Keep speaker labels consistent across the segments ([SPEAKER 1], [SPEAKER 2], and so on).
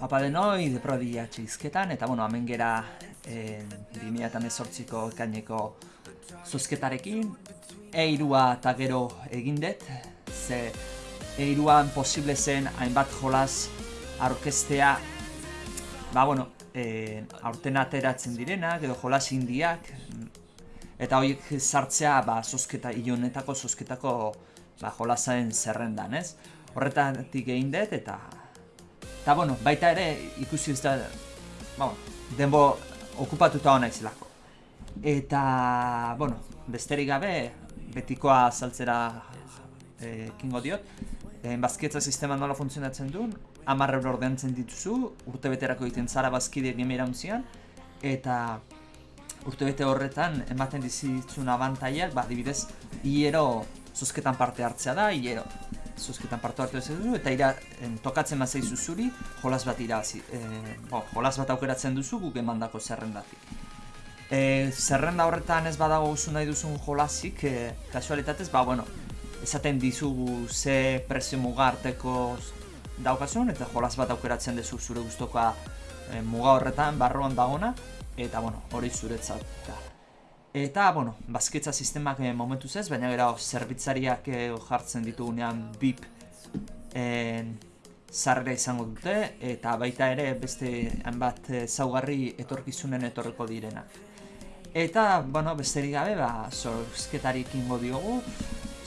[SPEAKER 1] Apa denoi, deprodia txizketan, eta bueno, hemen gera e, 2018ko ekaineko zuzketarekin. Eirua eta gero egindet, ze eiruan posible zen hainbat jolas aurkestea, ba bueno, e, aurten ateratzen direnak, edo jolas indiak, eta horiek sartzea ba, zozketa, ilonetako zozketako ba, jolasaen zerrendan, ez? Horretatik egin dut, eta eta bueno, baita ere ikusi ez da, ba, denbo okupatuta hona izlako. Eta, bueno, besterik gabe, betikoa saltzera e, kingo diot, e, bazkietza sistema nola funtzionatzen duen, amarre euro ordeantzen dituzu, urte beterako egiten zara bazkide gime iraunzian, eta urte bete horretan ematen dizitzun abantaiak, ba, dibidez, hiero zuzketan parte hartzea da, hiero zuzketan parte hartu duzu, eta ira, en, tokatzen mazai zuzuri, jolas bat irazi, e, bo, jolas bat aukeratzen duzu guk emandako zerrendatik. E, zerrenda horretan ez badago usu nahi duzun jolasik, e, kasualitatez, ba, bueno, esaten dizugu ze prezio mugarteko daukasun, eta jolas bat aukeratzen duzu zure guztoka e, muga horretan, barruan dagona, eta, bueno, hori zuretzat. Da. Eta, bueno, bazketza sistemak e, momentuz ez, baina gero zerbitzariak e, jartzen ditugunean BIP e, zarrera izango dute, eta baita ere beste hainbat e, zaugarri etorkizunen etorreko direnak. Eta, bueno, besterik gabe, ba, zorzketarik ingo diogu,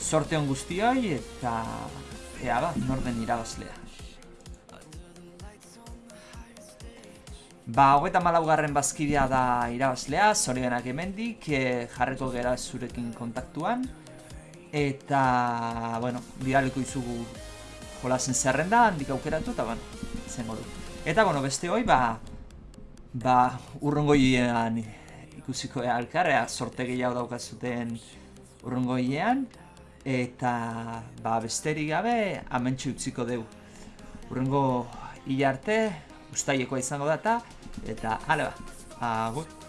[SPEAKER 1] sorte on guztioi, eta ea ba, norden irabazlea. Ba, hogeita malaugarren bazkidea da irabazlea, zorionak emendik, e, jarreko gera zurekin kontaktuan. Eta, bueno, bidaliko izugu jolazen zerrenda, handik aukeratu, eta, bueno, zengo du. Eta, bueno, beste hoi, ba, ba, urrungoiean ikusiko ea alkarrea, sorte gehiago daukazuten urrungoiean. Eta, ba, besterik gabe, amentsu utziko dugu. Urrungo hilarte, ustaiekoa izango data, eta ale ba, agut.